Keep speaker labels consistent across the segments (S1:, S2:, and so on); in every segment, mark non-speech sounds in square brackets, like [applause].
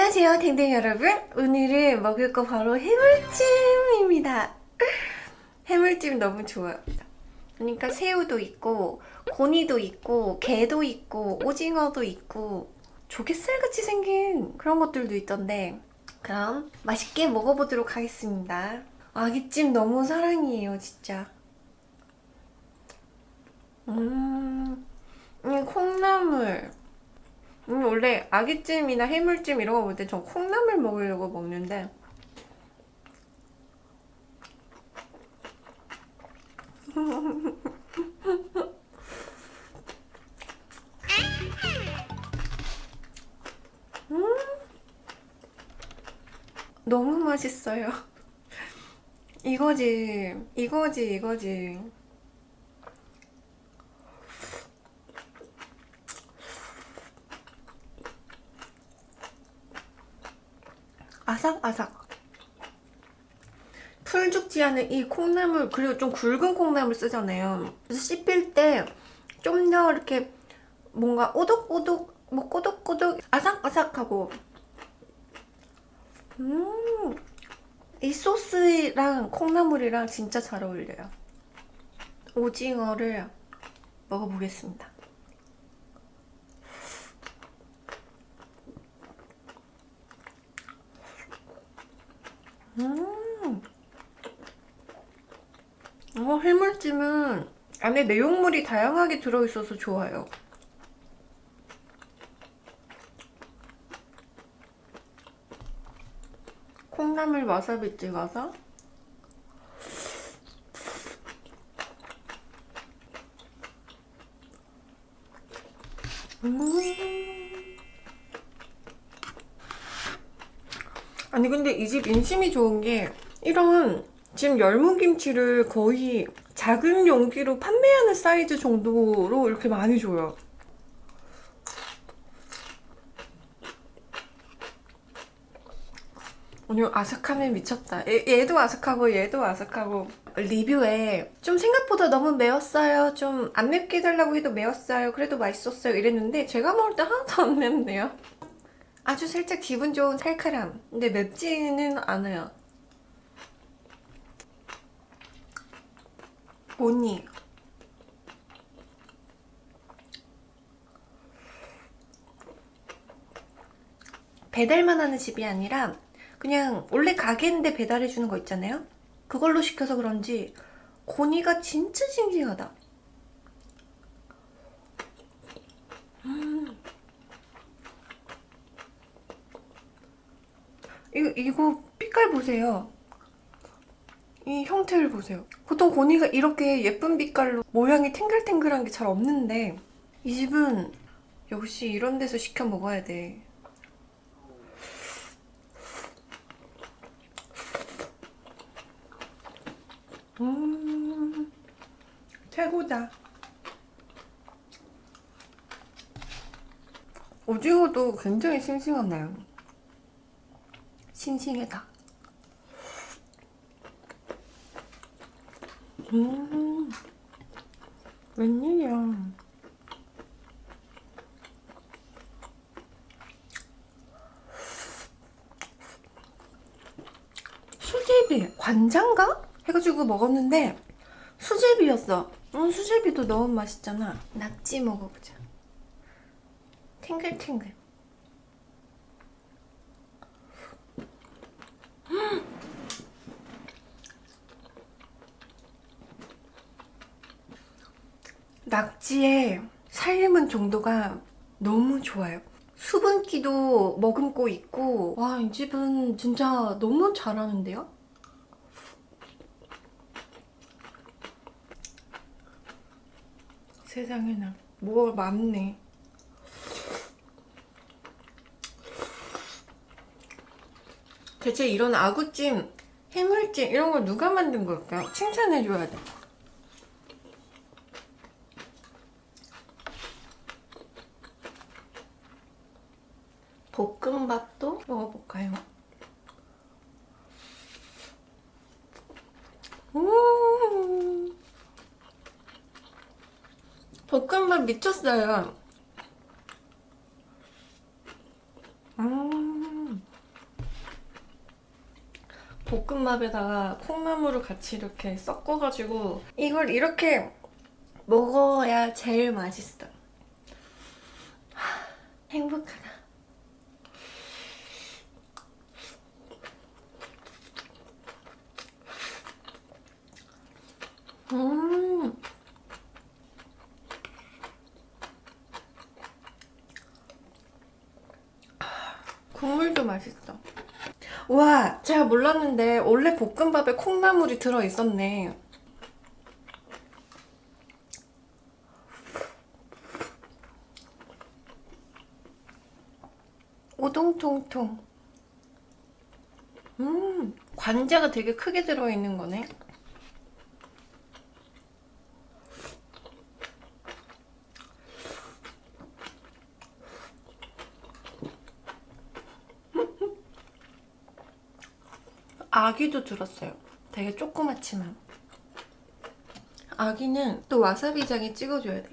S1: 안녕하세요 댕댕 여러분. 오늘은 먹을 거 바로 해물찜입니다. 해물찜 너무 좋아요. 그러니까 새우도 있고 고니도 있고 게도 있고 오징어도 있고 조개살같이 생긴 그런 것들도 있던데 그럼 맛있게 먹어보도록 하겠습니다. 아기찜 너무 사랑이에요 진짜. 음, 음 콩나물 음, 원래 아기찜이나 해물찜 이런 거볼때전 콩나물 먹으려고 먹는데. [laughs] 음 너무 맛있어요. 이거지 이거지 이거지 아삭아삭. 풀 죽지 않은 이 콩나물 그리고 좀 굵은 콩나물 쓰잖아요. 그래서 씹힐 때 좀 더 이렇게 뭔가 오독오독 뭐 꼬독꼬독 아삭아삭하고. 음 이 소스랑 콩나물이랑 진짜 잘 어울려요. 오징어를 먹어보겠습니다 음. 어, 해물찜은 안에 내용물이 다양하게 들어있어서 좋아요. 콩나물 와사비 찍어서 음 아니 근데 이 집 인심이 좋은 게 이런 지금 열무김치를 거의 작은 용기로 판매하는 사이즈 정도로 이렇게 많이 줘요. 오늘 아삭함에 미쳤다. 얘, 얘도 아삭하고 얘도 아삭하고 리뷰에 좀 생각보다 너무 매웠어요. 좀 안 맵게 해달라고 해도 매웠어요. 그래도 맛있었어요. 이랬는데 제가 먹을 때 하나도 안 맵네요 아주 살짝 기분 좋은 살카람 근데 맵지는 않아요 뭐니? 배달만 하는 집이 아니라 그냥 원래 가게인데 배달해주는 거 있잖아요? 그걸로 시켜서 그런지 고니가 진짜 싱싱하다 음. 이거, 이거 빛깔 보세요. 이 형태를 보세요. 보통 고니가 이렇게 예쁜 빛깔로 모양이 탱글탱글한 게 잘 없는데 이 집은 역시 이런 데서 시켜 먹어야 돼. 음, 최고다. 오징어도 굉장히 싱싱하네요 싱싱해다. 음 웬일이야. 수제비 관장가? 해가지고 먹었는데 수제비였어. 음, 수제비도 너무 맛있잖아. 낙지 먹어보자. 탱글탱글 낙지의 삶은 정도가 너무 좋아요. 수분기도 머금고 있고. 와 이 집은 진짜 너무 잘하는데요? 세상에나 뭐가 많네 대체 이런 아구찜, 해물찜 이런 걸 누가 만든 걸까요? 칭찬해줘야 돼 볶음밥도 먹어볼까요? 음 볶음밥 미쳤어요 음 볶음밥에다가 콩나물을 같이 이렇게 섞어가지고 이걸 이렇게 먹어야 제일 맛있어. 하, 행복하다. 음. 국물도 맛있어. 와, 제가 몰랐는데 원래 볶음밥에 콩나물이 들어 있었네. 오동통통. 음, 관자가 되게 크게 들어있는 거네. 아기도 들었어요. 되게 조그맣지만. 아기는 또 와사비장에 찍어줘야 돼.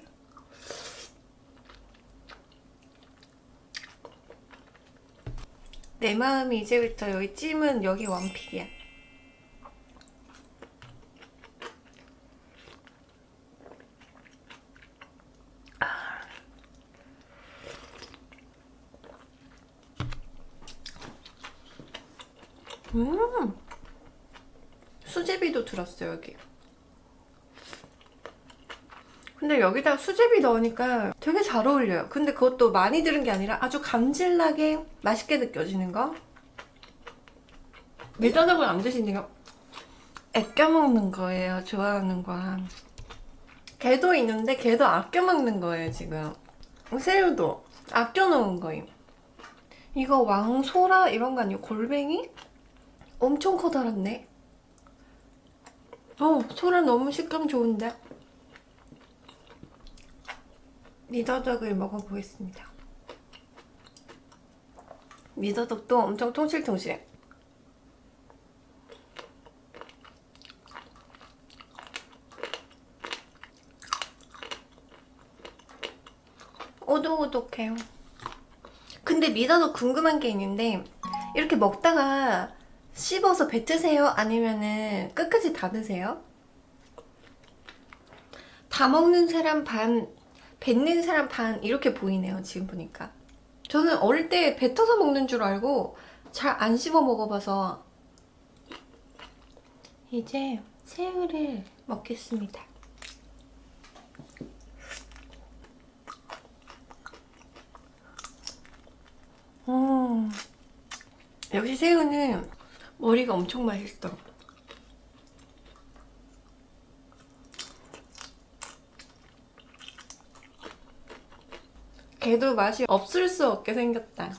S1: 내 마음이 이제부터 여기 찜은 여기 원픽이야. 음. 수제비도 들었어요 여기. 근데 여기다 수제비 넣으니까 되게 잘 어울려요. 근데 그것도 많이 들은 게 아니라 아주 감질나게 맛있게 느껴지는 거? 밀가닥을 안 드시니까 아껴 먹는 거예요 좋아하는 거. 게도 있는데 게도 아껴 먹는 거예요 지금. 새우도 아껴 놓은 거예요 이거 왕소라? 이런 거 아니고 골뱅이? 엄청 커다랗네. 어, 소라 너무 식감 좋은데? 미더덕을 먹어보겠습니다. 미더덕도 엄청 통실통실해. 오독오독해요. 근데 미더덕 궁금한 게 있는데 이렇게 먹다가 씹어서 뱉으세요? 아니면은 끝까지 다 드세요? 다 먹는 사람 반, 뱉는 사람 반 이렇게 보이네요 지금 보니까 저는 어릴 때 뱉어서 먹는 줄 알고 잘 안 씹어 먹어봐서 이제 새우를 먹겠습니다 음, 역시 새우는 머리가 엄청 맛있어. 걔도 맛이 없을 수 없게 생겼다.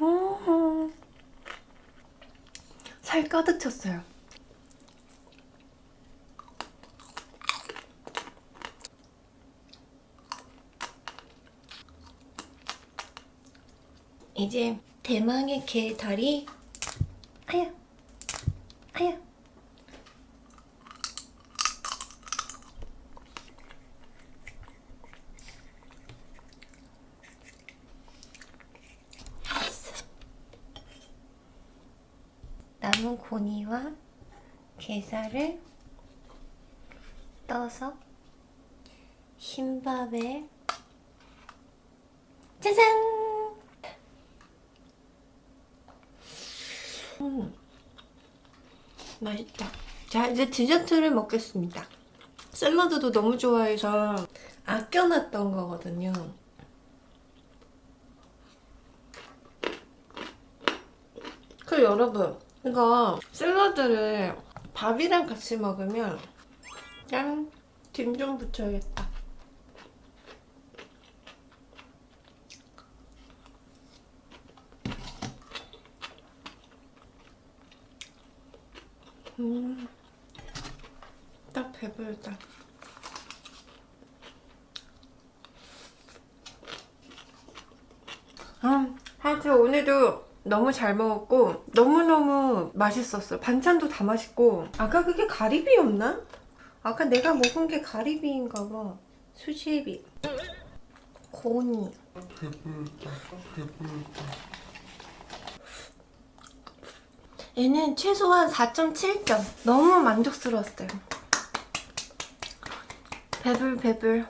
S1: 음. 살 가득 찼어요. 이제 대망의 개 다리 아야 아야 남은 고니와 게살을 떠서 흰밥에 짜잔! 음, 맛있다. 자, 이제 디저트를 먹겠습니다. 샐러드도 너무 좋아해서 아껴놨던 거거든요. 그 여러분, 이거 샐러드를 밥이랑 같이 먹으면 짠! 김 좀 붙여야겠다. 음, 딱 배부르다. 아, 하여튼 오늘도 너무 잘 먹었고 너무너무 맛있었어요. 반찬도 다 맛있고 아까 그게 가리비였나? 아까 내가 먹은 게 가리비인가 봐. 수제비. 고니. 얘는 최소한 4.7점. 너무 만족스러웠어요. 배불 배불.